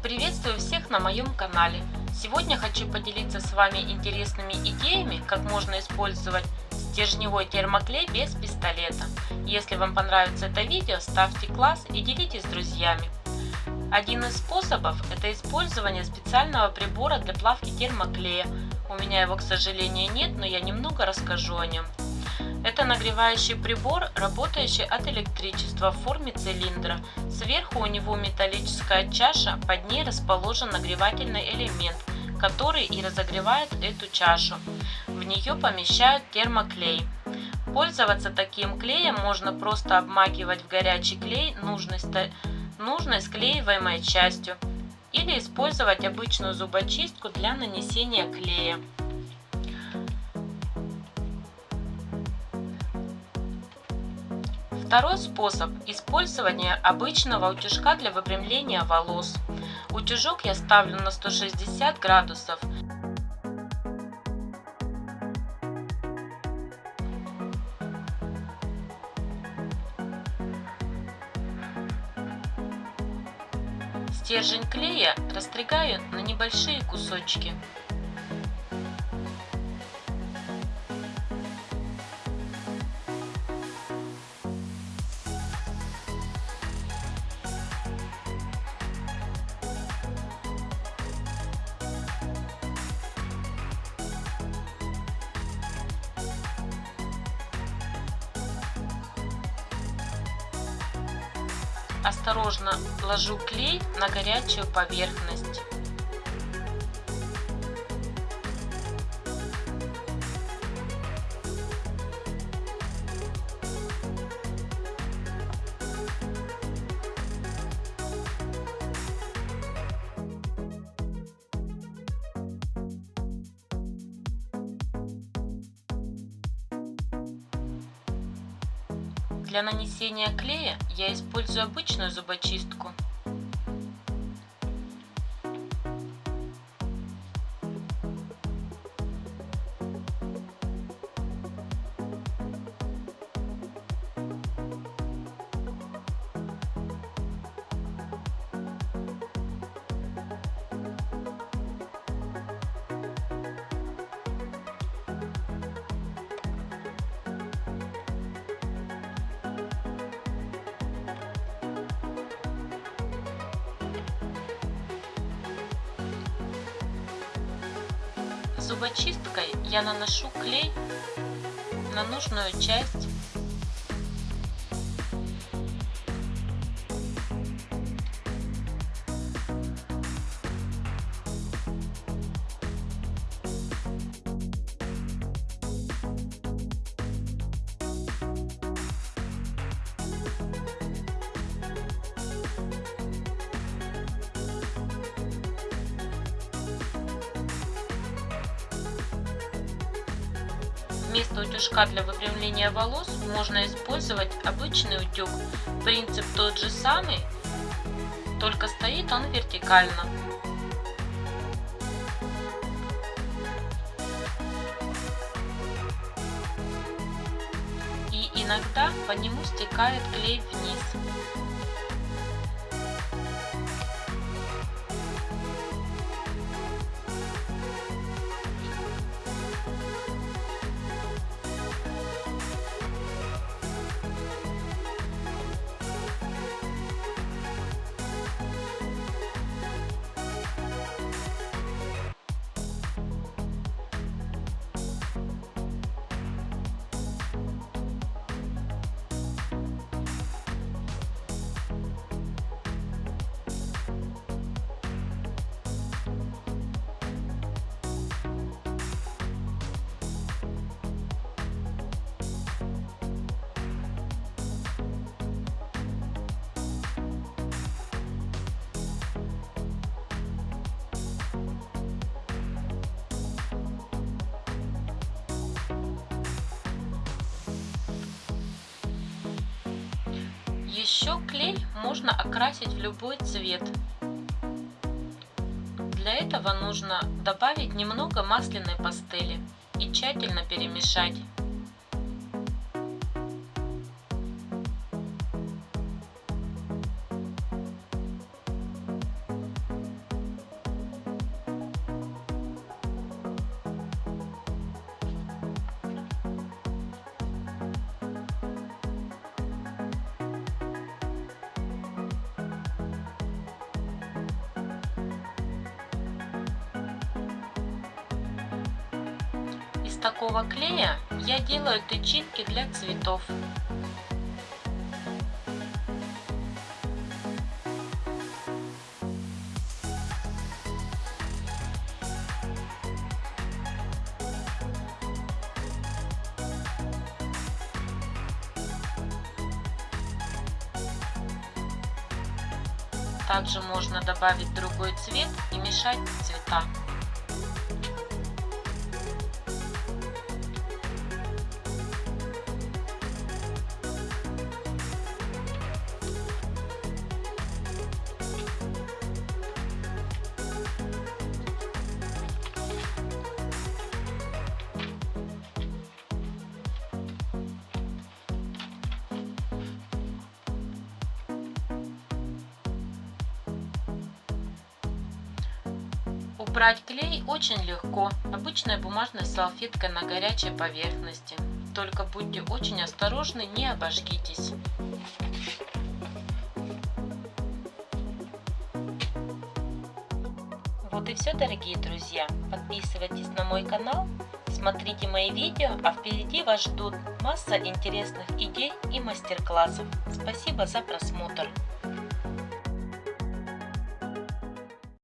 Приветствую всех на моем канале. Сегодня хочу поделиться с вами интересными идеями, как можно использовать стержневой термоклей без пистолета. Если вам понравится это видео, ставьте класс и делитесь с друзьями. Один из способов это использование специального прибора для плавки термоклея. У меня его, к сожалению, нет, но я немного расскажу о нем. Это нагревающий прибор, работающий от электричества в форме цилиндра. Сверху у него металлическая чаша, под ней расположен нагревательный элемент, который и разогревает эту чашу. В нее помещают термоклей. Пользоваться таким клеем можно просто обмакивать в горячий клей нужной, нужной склеиваемой частью или использовать обычную зубочистку для нанесения клея. Второй способ – использование обычного утюжка для выпрямления волос. Утюжок я ставлю на 160 градусов. Стержень клея растригаю на небольшие кусочки. Осторожно ложу клей на горячую поверхность. Для нанесения клея я использую обычную зубочистку. Зубочисткой я наношу клей на нужную часть Вместо утюжка для выпрямления волос можно использовать обычный утюг. Принцип тот же самый, только стоит он вертикально. И иногда по нему стекает клей вниз. Еще клей можно окрасить в любой цвет. Для этого нужно добавить немного масляной пастели и тщательно перемешать. Такого клея я делаю тычинки для цветов. Также можно добавить другой цвет и мешать цвета. Убрать клей очень легко, обычной бумажной салфеткой на горячей поверхности. Только будьте очень осторожны, не обожгитесь. Вот и все, дорогие друзья. Подписывайтесь на мой канал, смотрите мои видео, а впереди вас ждут масса интересных идей и мастер-классов. Спасибо за просмотр.